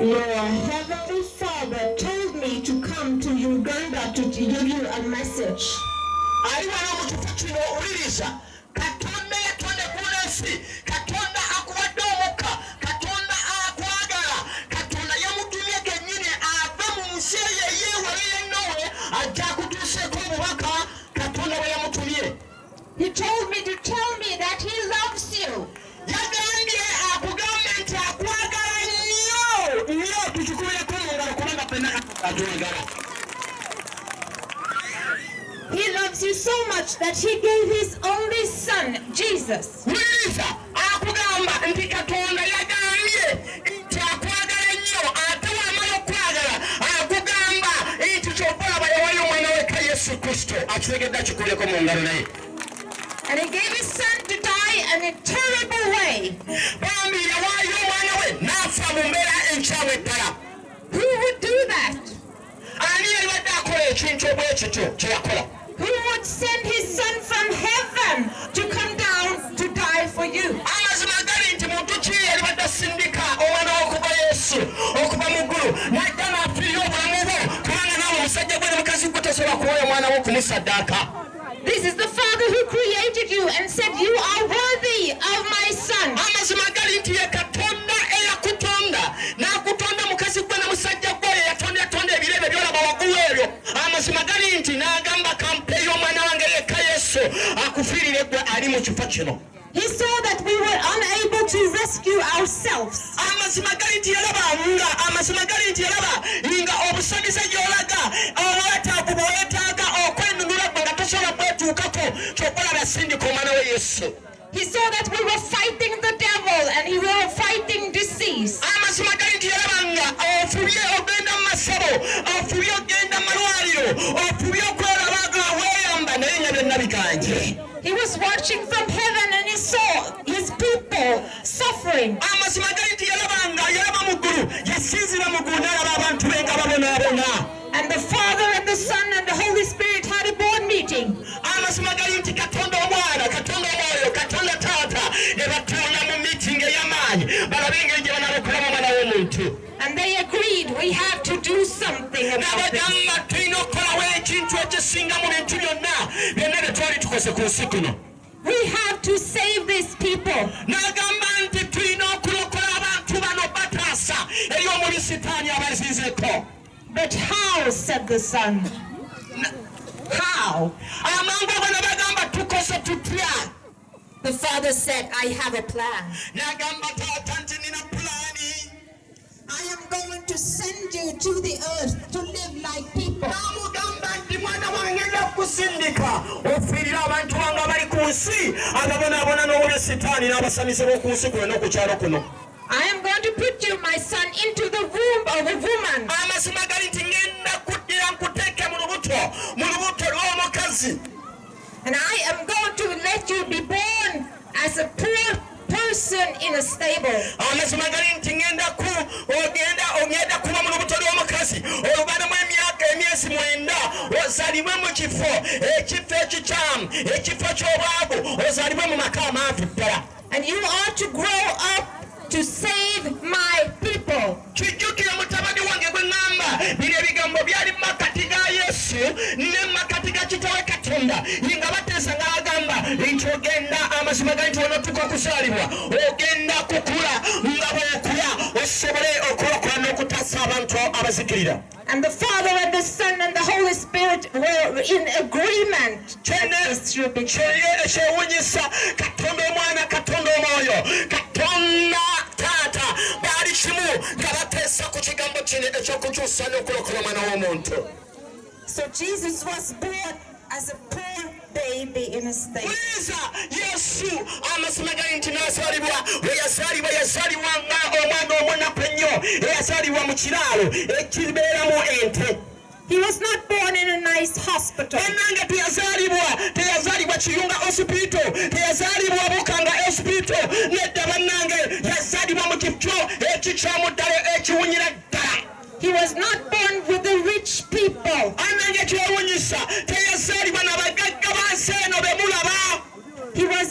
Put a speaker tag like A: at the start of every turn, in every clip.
A: Your heavenly father told me to come to Uganda to give you a message. Loves you so much that he gave his only son, Jesus.
B: wuliriza akugamba nti katonda yagambye nti akwagala nnyo ate wamala okwagala akugamba nti kyova olaba yawayo omwana weka yesu kristo akitegedde akikulyeko mu ngalo naye
A: And he gave his son to die in a terrible way.
B: bambi yawaayo omwana we n'afa mu mbeera enkyamu eddala
A: Who would do that?
B: Ani yalibadde akola ekintu obwekityo kye yakola
A: Who would send his son from heaven to come down to die for you?
B: amazima gali nti muntu ki yalibadde asindika omwana w'okuva yesu okuva mu ggulu najja n'afiirira obulamu bwo kubanga naawe omusajja gwe ne mukazi gwe tosobola kuwoya omwana wo okumusaddaaka
A: This is the Father who created you and said, You are
B: ali mu kifo kino
A: He saw that we were unable to rescue ourselves.
B: amazima gali nti yalaba nga amazima gali nti yalaba nga obusamize gyolaga obwetaavu bwewetaaga okwenunula gwe nga tosobola kwetuukako kyokolaba yasindika omwana we yesu bye twali tukoze ku nsi kuno
A: We have to save these people.
B: n'agamba nti tulina okulokola abantu bano bataasa eri omubi
A: But how, said the Son. How?
B: amangu ago ne bagamba tukose tutya
A: The Father said, I have a plan.
B: n'agamba taata nti nina pulaani
A: I am going to send you to the earth
B: kusindika abantu bange abali ku nsi ababonaabona n'obubi sitaani n'abasamize b'oku nsi n'oku kyalo kuno
A: I am going to put you, my son, into the womb of a woman.
B: amazima gali nti ŋŋenda kuddira nkuteeke mu lubuto mu lubuto lw'omukazi
A: And I am going to let you be born as a poor person in a stable.
B: Emyezi mwenda ozaalibwe mu kifo ekifo ekikyamu ekifo ky'obwavu ozaalibwe mu maka amaavu ddala
A: And you are to grow up to save my people.
B: kijjukire mutabani wange gwe ŋŋamba bino ebigambo byali mu makati ga yesu ne mu makati ga kitawe katonda nga bateesa ng'agamba nti ogenda amazima gali nti onatuka okuzaalibwa ogenda kukula
A: And the Father and the Son and the Holy Spirit were in agreement that this should be true.
B: kyeye ekyewunyisa katonda omwana katonda omwoyo. Katonda taata. Baali kimu nga bateesa ku kigambo kino ekyokukyusa n'okulokola omwana w'omuntu.
A: So Jesus was born as a poor baby in a stable.
B: wuliriza yesu amazima nti n'azaalibwa we yazaalibwa yazaalibwa nga eyazaalibwa mu kiraalo ekibeeramu ente
A: He was not born in a nice hospital.
B: bannange teyazaalibwa teyazaalibwa kiyunga osipito teyazaalibwa bukanga osipito nedda bannange yazaalibwa mu kifo ekikyamu ddala ekiwunyira ddala
A: He was not born with the rich people.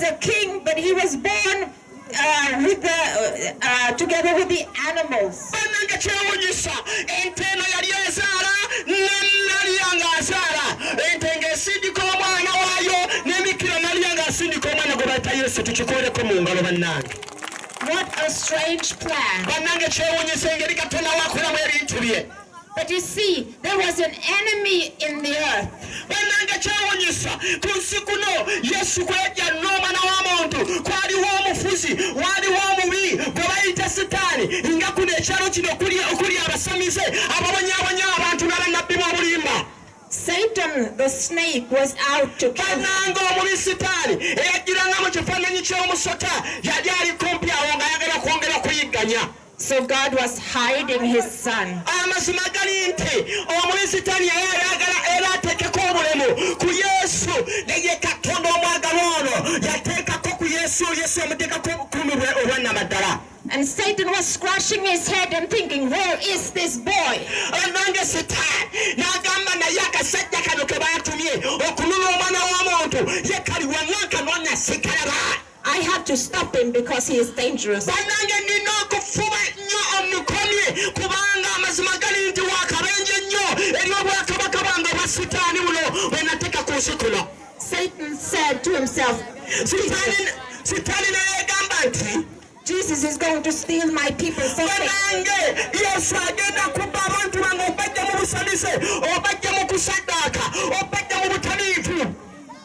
A: A king, but he was born uh, with the, uh, uh, together with the animals. What a strange plan. But you see, there was an enemy in the earth.
B: Kino okuli abasamize ababonyabonya abantu n'abannabbi b'obulimba
A: Satan, the snake, was out to kill.
B: Bannanga omubi sitaani eyajjiranga mu kifaananyi ky'omusota yali ali kumpi awo ng'ayagala kwongera kuyigganya.
A: So God was hiding his son.
B: amazima gali nti omubi sitaani yali ayagala era ateekeko obulemu ku yesu naye katonda omwagala ono yateekako ku yesu yesu yamuteekako obukuumi bwe obwannamaddala
A: And Satan was scratching his head and thinking, Where is this boy? I have to stop him because he is dangerous. Satan said to himself,
B: sitaani sitaani nayegamba nti
A: Jesus is going to steal my people from me.
B: banange yesu agenda kubba abantu bange obajja mu busanise obajja mu kusaddaaka obajja mu butaliivu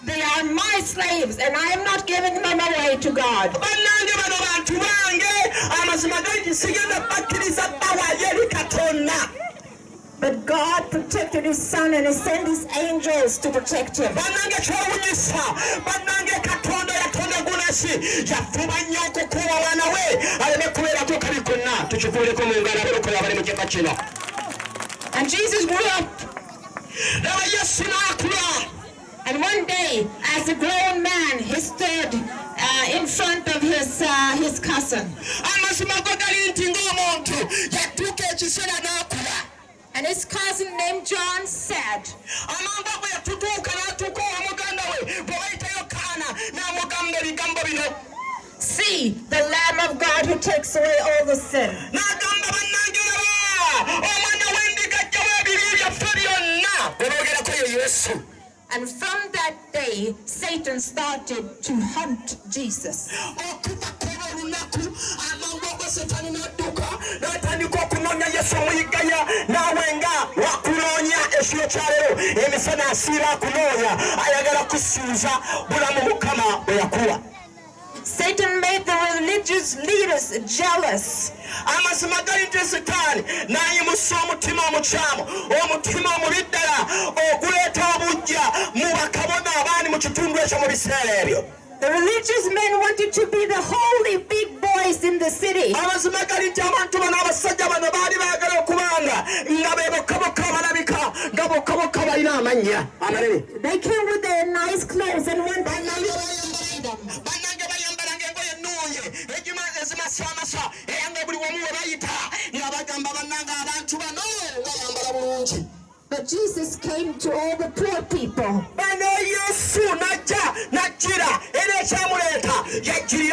A: They are my slaves, and I am not giving them away to God.
B: bannange bano bantu bange amazima gali sigenda bakkiriza bawayo eri katonda
A: But God protected his son and he sent his angels to protect him.
B: Aleme
A: And Jesus grew up,
B: laba yesu n'akula
A: and one day, as a grown man, he stood uh, in front of his, uh, his cousin.
B: amazima go gali nti ng'omuntu yatuuka ekiseera n'akula
A: And his cousin named John said, See, the Lamb of God who takes away all the sin.
B: n'agamba bannange laba omwana w'endiga ajjamu ebibi byaffe byonna gwe boogerako ye yesu
A: And from that day, Satan started to hunt Jesus.
B: Asiiba akunoonya ayagala kusuuza bulamu mukama bwe yakuwa.
A: Satan made the religious leaders jealous.
B: amazima gali nti sitaani n'ayimusa omutima omukyamu omutima omubi ddala oguleeta obujja mu bakabona abaani mu kitundu ekyo mu biseera ebyo
A: The religious men wanted to be the holy big boys in the city.
B: amazima gali nti abantu bano abasajja bano baali baagala okubanga nga be bokkabokka abalabika nga bokkabokka balina amannya amanene
A: They came with their nice clothes and one
B: bannange bayambalanga bannange bayambalanga engoye ennungi egima- ezimasamasa era nga buli wamu we bayita nga bagamba bannange abantu bano bayambala bulungi
A: But Jesus came to all the poor people.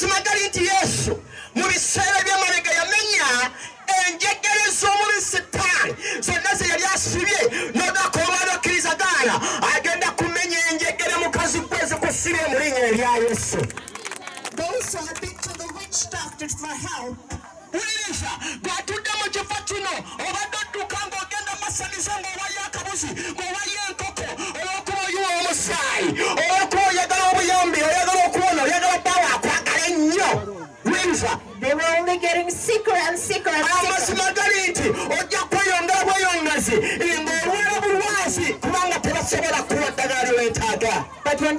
B: amazima gali nti yesu mu biseera by'emabega yamenya enjegere z'omubi sitaani. Zonna ze yali asibye n'olunaku olwali okkirizagaana agenda kumenya enjegere mukazi gwe zikusibye mu linnya erya yesu.
A: Those who had been to the witch doctor for help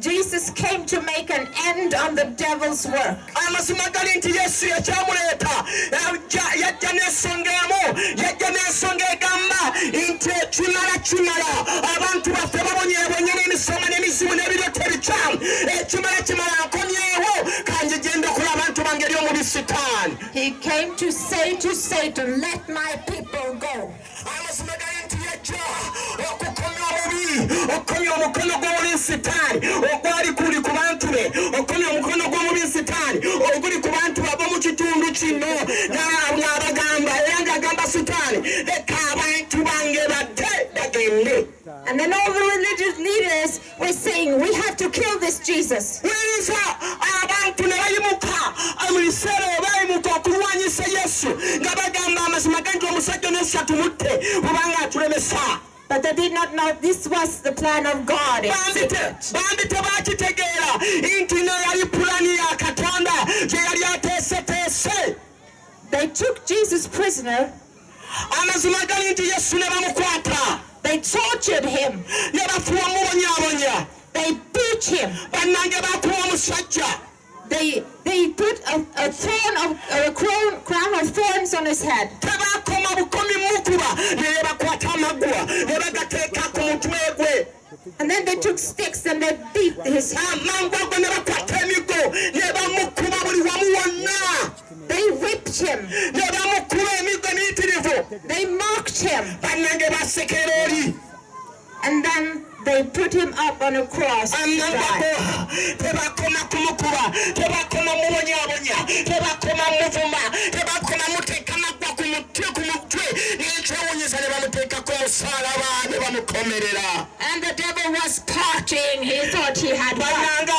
A: Jesus came to make an end on the devil's work.
B: amazima gali nti yesu yekyamuleeta yajja- yajja n'ensonga emu yajja n'ensonga egamba nti ekimala kimala abantu baffe babonyebonye n'emisoma n'emizibu n'ebiryoto ebikyamu ekimala kimala nkomyewo kanje genda okola abantu bange eri sitaani
A: He came to say to Satan, Let my people go.
B: Obubi omukono gw'omubi sitaani. Ogwali kuli ku bantu be. Okukomya omukono gw'omubi sitaani. Oguli ku bantu abo mu kitundu kino. Na- ng'abagamba era ng'agamba sitaani leka abantu bange badde bagende.
A: And then all the religious leaders were saying, We have to kill this Jesus.
B: Wuliriza abantu ne bayimuka mu biseera ebyo bayimuka okulwanyisa yesu nga bagamba amazima ganti omusajja n'esatu tumutte kubanga atulemesa
A: But they did not know this was the plan of God.
B: bambi te-
A: secret.
B: bambi tebakitegeera nti ne yali pulani ya katonda gye yali ateeseteese
A: They took Jesus prisoner,
B: amazima gali nti yesu ne bamukwata?
A: They tortured him,
B: ne bafuwa mubonyaabonya
A: they beat him,
B: bannange bakuwa omusajja
A: they they put a, a thorn of a crown, crown of thorns on his head.
B: tebakoma bukomi mukuba naye bakwata amaggwa ne bagateeka ku mutwe gwe
A: And then they took sticks and they beat his head.
B: amangu ago ne bakwata emigo ne bamukuba buli wamu wonna
A: They whipped him,
B: ne bamukuba emigo emiyitirivu
A: they mocked him,
B: bannange basekera oli
A: and then they put him up on a cross.
B: tebakoma kumukuba tebakoma mubonyabonya tebakoma muvuma tebakoma muteeka ku mutwe ku mutwe. N'ekyewunyisa ne bamuteekako omusaalaba ne bamukomerera
A: And the devil was partying. He thought he had won.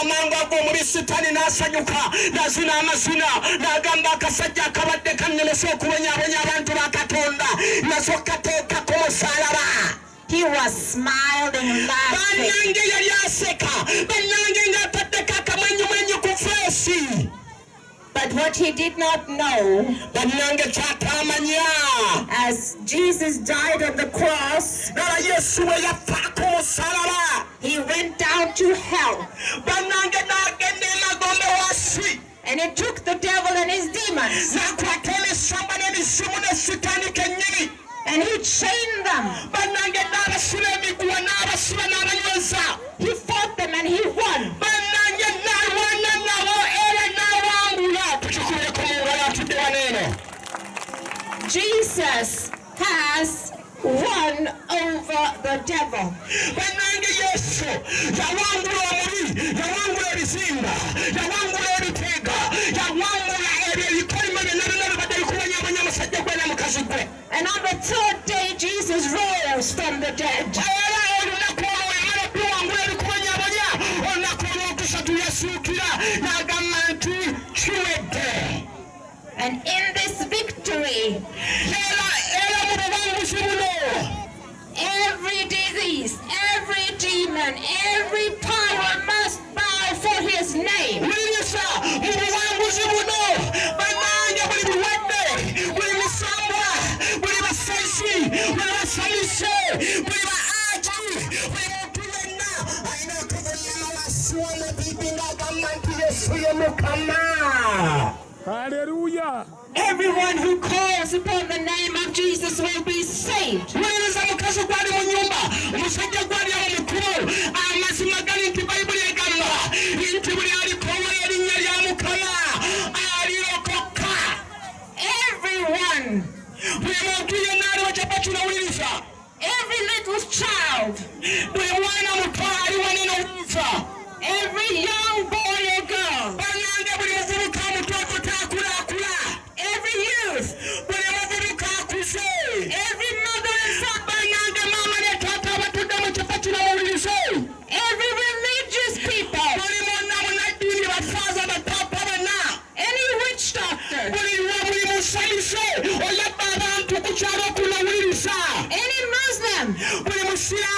B: amangu ago omubi sitaani n'asanyuka n'azina amazina n'agamba akasajja akabadde kannemesa okubonyaabonya abantu ba katonda nazo kateekako omusaalaba
A: He was smiling, laughing.
B: bannange yali aseka bannange ng'ataddeko akamwenyumwenyu ku feesi
A: But what he did not know, as Jesus died on the cross,
B: nala yesu we yafaako omusalaba
A: he went down to hell.
B: bannange n'agenda emagombe wansi
A: And he took the devil and his demons.
B: N'akwata emisamba n'emisimu ne sitaani kennyini
A: And he chained them.
B: bannange n'abasiba emiguwa n'abasiba n'abanyweza
A: He fought them and he won.
B: bannange n'alwana nabo era n'awangula tukikubireko mu ngalo atudde wano eno
A: Jesus has won over the devil. And on the third day, Jesus rose from the dead.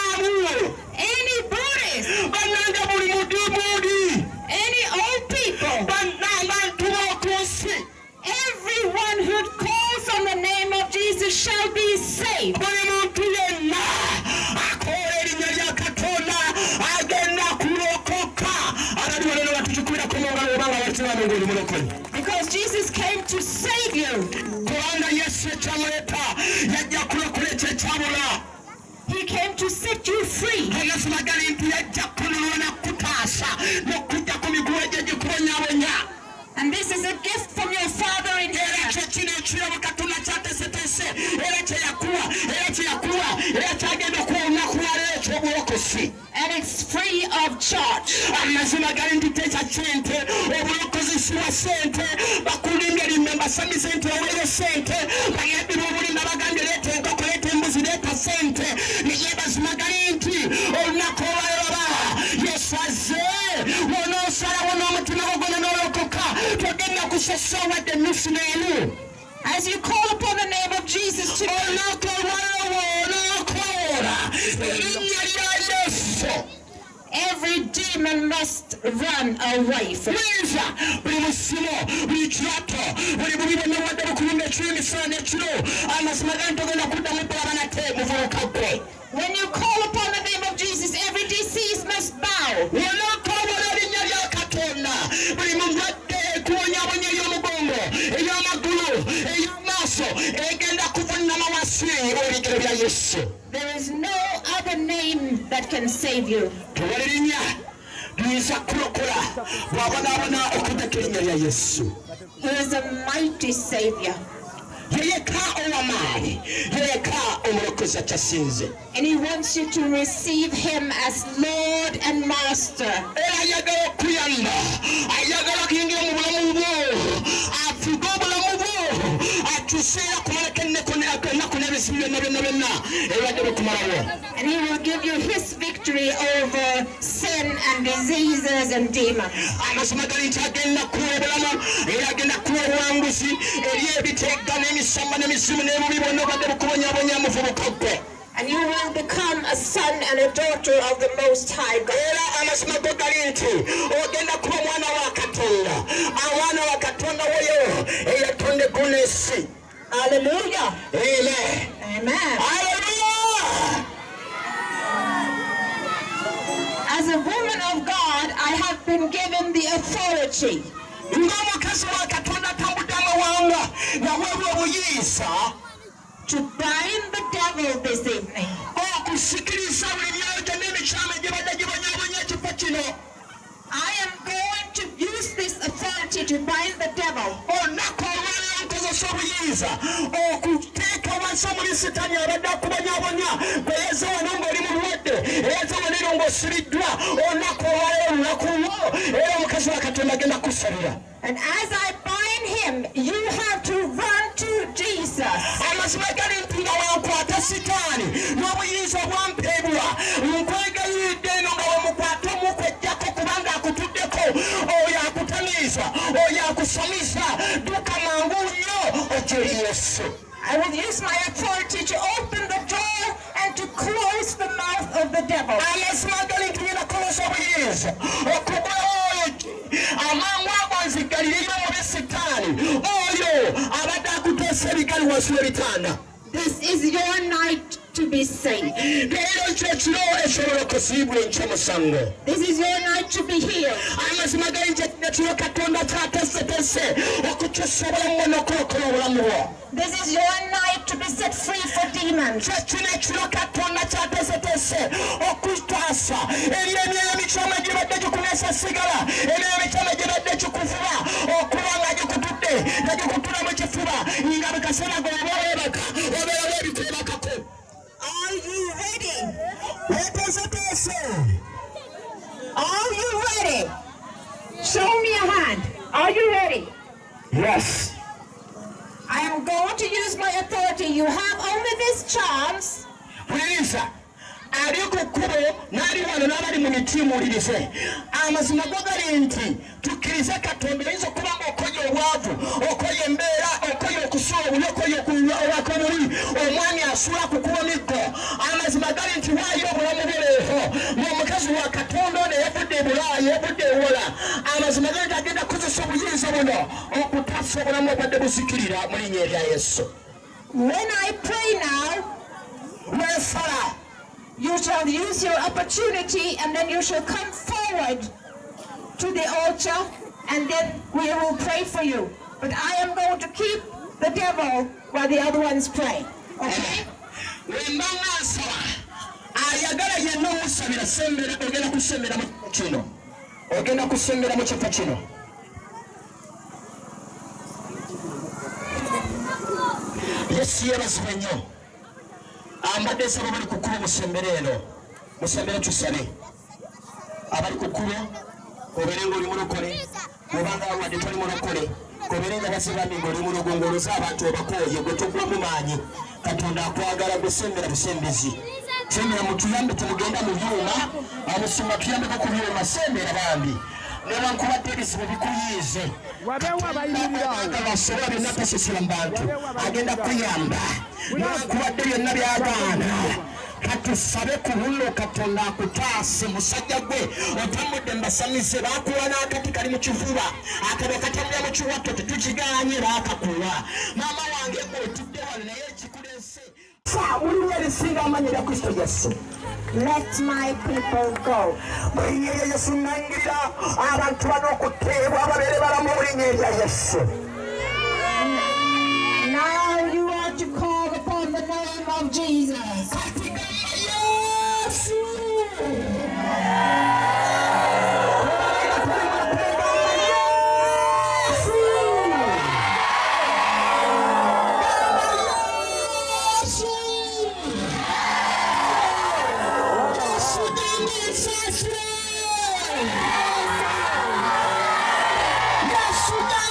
A: Any Buddhist,
B: bannanga buli mudimuudi
A: any old people,
B: bannabantu b'oku nsi
A: everyone who calls on the name of Jesus shall be saved.
B: buli muntu yenna akoola erinnya lya katonda agenda kulokoka. Abaliwo lero batukikubirako mungalo obanga bakiramu ngaoli mulokole
A: Because Jesus came to save you.
B: kubanga yesu ekyamuleeta yajja kulokola ekyo ekyabula
A: He came to set you free.
B: amasima gali nti yajja kununula nakutaasa n'okujja ku miguwa gye gikubonyabonya
A: And this is a gift from your Father in heaven.
B: kyo kino ekirabo katonda kyateeseteese era kyeyakuwa era kyeyakuwa era kyagenda okuwa olunaku lwaleero ekyobulokozi
A: And it's free of charge.
B: Wadde ennusu n'emu
A: As you call upon the name of Jesus today,
B: olunaku olwaloba onookoola erinnya lya yesu
A: every demon must run away from
B: buyinza buli musimo buli kirato buli bubi bwonna bwadde bukulumba ekiro emisana n'ekiro amazima gali togenda kuddamu kulaba nate muvubuka gwe
A: When you call upon the name of Jesus, every disease must bow. Can save you.
B: tewali linnya liyinza kulokola bw'abonaabona okuddako erinnya lya yesu.
A: He is a mighty Savior.
B: yeyeka ow'amaanyi yeyeka omulokozi akyasinze
A: And He wants you to receive Him as Lord and Master.
B: Byonna byonna byonna ebibadde bikumalawo
A: And He will give you His victory over sin and diseases and demons.
B: amazima gali nti agenda kuwa obulamu era agenda kuwa obuwanguzi eri ebiteega n'emisamba n'emizimu n'ebubi bwonna obadde bukubonyabonya muvubuka gwe
A: And you will become a son and a daughter of the Most High God.
B: era amazima go gali nti ogenda kuba omwana wa katonda omwana wa katonda woyo eyatonda eggulu n'ensi
A: Hallelujah.
B: amen
A: Amen.
B: Hallelujah!
A: As a woman of God, I have been given the authority
B: ng'omukazi wa katonda atambudde amawanga naweebwa obuyinza
A: to bind the devil this evening. I am going to use this authority to bind the devil.
B: olunaku olwaleero nkozesa obuyinza okuteeka wansi omuli sitaani abadde akubonyabonya gwe yeze wano ng'oli mulwadde eyeze wanero ng'osibiddwa olunaku olwaleero olunaku lwo era omukazi wa katonda agenda kusalira
A: And as I bind him, you have to run to Jesus.
B: amazima gali nti nga wankwata sitaani n'obuyinza obwampeebwa akutamiiza oyo oh, akusamiza dduka mangu nnyo okyeri yesu.
A: I will use my authority to open the door and to close the mouth of the devil.
B: amazima gali nti ngenda kukozesa obuyinza okugula oyo amangu ago nzigalirira omubi sitaani oyo abadde akuteesa ebigali wansi w'ebitanda
A: This is your night to be saved.
B: leero kyo kiro ekyobulokosibwa enkyomusango
A: This is your night to be healed.
B: amazima gali kyekiro katonda kyateeseteese okukyusa obulamu bwo n'okulokola obulamu
A: This is your night to be set free for demons.
B: kyekino ekiro katonda kyateeseteese okutaasa eri emyoyo emikyama gibadde gikunesa sigala emyoyo emikyama gibadde gikuvuba okuba nga gikutudde nga gikutula mu kifuba nga bikaseera goba weebaka obeera weebiteebakako
A: Are you ready?
B: weeteeseteese
A: Are you ready? Show me a hand. Are you ready?
B: yes
A: I am going to use my authority. You have only this chance
B: puliriza ali ku kkubo n'ali wano n'abali mu mitiimuulirize amazima go gali nti tukkirize katonda oyinza okuba ngaokoye obwavu okoye embeera okoye okusuula obubi okoye okuwaka obubi omwami asuula kukuba miggo. Amazima gali nti waayo obulamu buleefo ng'omukazi wa katonda ono yavudde ebulaaya yavudde ewola amazima gali nti agenda kukozesa obuyinza buno okutaasa obulamu obadde buzikirira mu linnya erya yesu.
A: When I pray now,
B: where Sarah?
A: You shall use your opportunity and then you shall come forward to the altar and then we will pray for you. But I am going to keep the devil while the other ones pray. Okay?
B: ambadde nsaba bali ku kkubo musembere eno. Musembere tusabe. Abali ku kkubo obeere ngaoli mulokole obanga wadde toli mulokole obeere nga basibambi ngaoli mulogo ngaoloza abantu obakooye gwe togwamu maanyi. Katonda akwagala gusembera busembezi sembera mutuyambe temugenda mu byuma amusumba tuyambeko ku byuma sembera bambi newankubadde ebizibu bikuyiize
C: wabeewo abayimirirawo
B: abasobola byonna tasisira mu bantu. Agenda kuyamba. Newankubadde byonna byagaana katusabe ku luno katonda akutaase. Musajja gwe otambudde mbasamize bakuwa n'akati kali mu kifuba. Akaba katambula mu kiwato tetukiganye baakakuwa. Maama wange otudde wano naye ekikulese mulimu erisinga amanyi erya kristo yesu
A: Let my people go.
B: yesu nangirira abantu bano yesu
A: Now you are to call upon the name of Jesus.
B: Amina.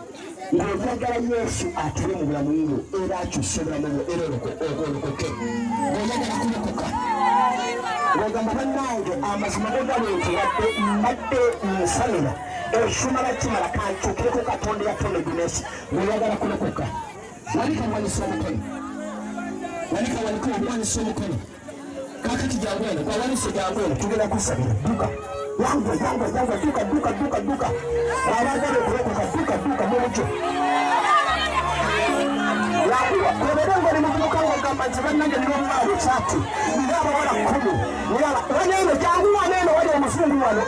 B: oyagala yesu atule mu bulamu bwo era akyuse obulamu bwo era ogolokoke ngaoyagala kulokoka wegamba bannange amazima gogalenti mbadde nsalira ekisumala kimala kankyukireko katonda yatonda gunesi weyagala kulokoka walika wanisa omukono. Walika walika owanisa omukono. Kakati jangweno gwawanise jangweno tugenda kusabira dduka. Yangwa yangwa yangwa duka duka duka. Duka abagala okulokoka duka duka mumuco kwebere ngoli muvubuka ng'ogamba nti bannange nina omwana kyati nina abawala kkumi wano eno jangu wano eno wali omuzungu wano